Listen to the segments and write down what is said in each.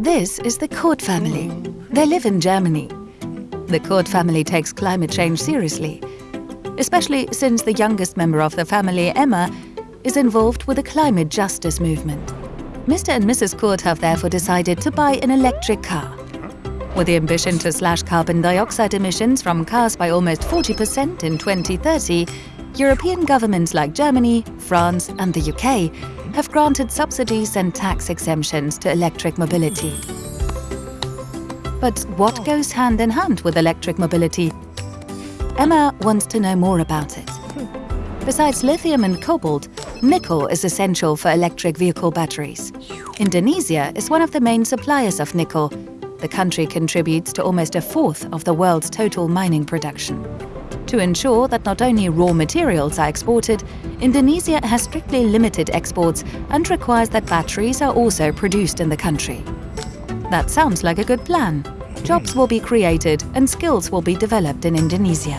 This is the Kurt family. They live in Germany. The Kurt family takes climate change seriously, especially since the youngest member of the family, Emma, is involved with the climate justice movement. Mr. and Mrs. Kurt have therefore decided to buy an electric car. With the ambition to slash carbon dioxide emissions from cars by almost 40% in 2030, European governments like Germany, France and the UK have granted subsidies and tax exemptions to electric mobility. But what goes hand in hand with electric mobility? Emma wants to know more about it. Besides lithium and cobalt, nickel is essential for electric vehicle batteries. Indonesia is one of the main suppliers of nickel. The country contributes to almost a fourth of the world's total mining production. To ensure that not only raw materials are exported, Indonesia has strictly limited exports and requires that batteries are also produced in the country. That sounds like a good plan. Jobs will be created and skills will be developed in Indonesia.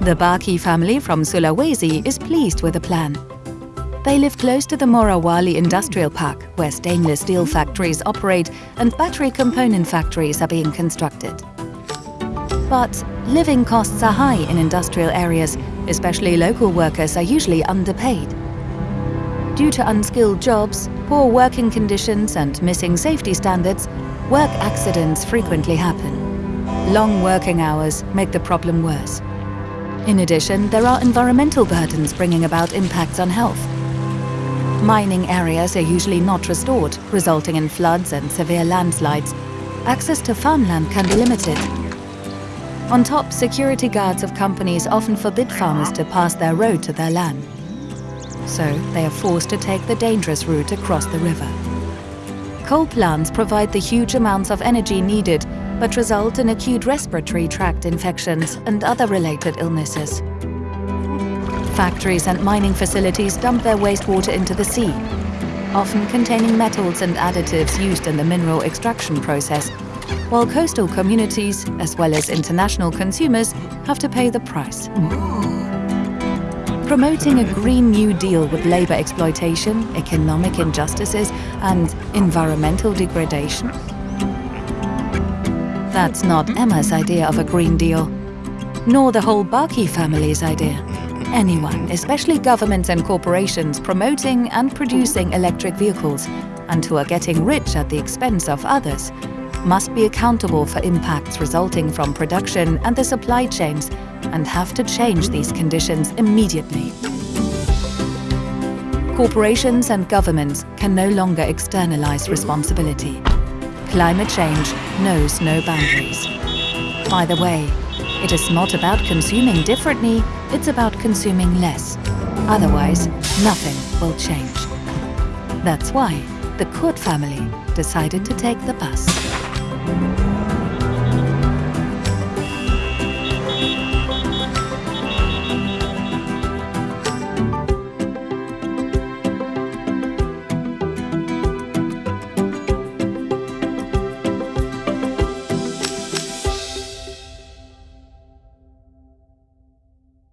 The Baki family from Sulawesi is pleased with the plan. They live close to the Morowali Industrial Park, where stainless steel factories operate and battery component factories are being constructed. But living costs are high in industrial areas, especially local workers are usually underpaid. Due to unskilled jobs, poor working conditions and missing safety standards, work accidents frequently happen. Long working hours make the problem worse. In addition, there are environmental burdens bringing about impacts on health. Mining areas are usually not restored, resulting in floods and severe landslides. Access to farmland can be limited. On top, security guards of companies often forbid farmers to pass their road to their land. So they are forced to take the dangerous route across the river. Coal plants provide the huge amounts of energy needed but result in acute respiratory tract infections and other related illnesses. Factories and mining facilities dump their wastewater into the sea, often containing metals and additives used in the mineral extraction process, while coastal communities, as well as international consumers, have to pay the price. Promoting a Green New Deal with labour exploitation, economic injustices and environmental degradation? That's not Emma's idea of a Green Deal, nor the whole Baki family's idea. Anyone, especially governments and corporations, promoting and producing electric vehicles and who are getting rich at the expense of others, must be accountable for impacts resulting from production and the supply chains and have to change these conditions immediately. Corporations and governments can no longer externalize responsibility. Climate change knows no boundaries. By the way, it is not about consuming differently, it's about consuming less. Otherwise, nothing will change. That's why the Kurt family decided to take the bus.